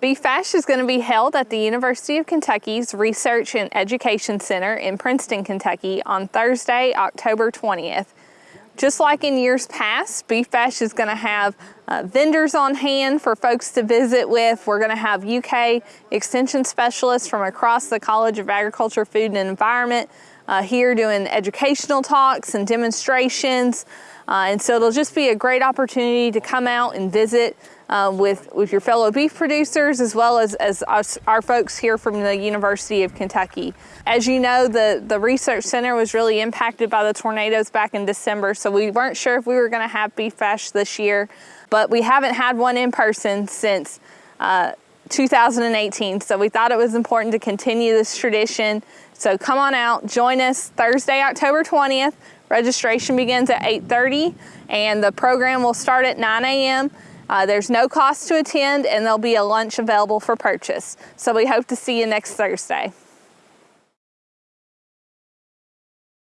Beef Bash is going to be held at the University of Kentucky's Research and Education Center in Princeton, Kentucky on Thursday, October 20th. Just like in years past, Beef Bash is going to have uh, vendors on hand for folks to visit with. We're going to have UK extension specialists from across the College of Agriculture, Food and Environment uh, here doing educational talks and demonstrations. Uh, and so it'll just be a great opportunity to come out and visit uh, with, with your fellow beef producers as well as, as us, our folks here from the University of Kentucky. As you know, the, the research center was really impacted by the tornadoes back in December, so we weren't sure if we were gonna have Beef Bash this year, but we haven't had one in person since uh, 2018, so we thought it was important to continue this tradition. So come on out, join us Thursday, October 20th. Registration begins at 8.30 and the program will start at 9 a.m. Uh, there's no cost to attend and there'll be a lunch available for purchase. So we hope to see you next Thursday.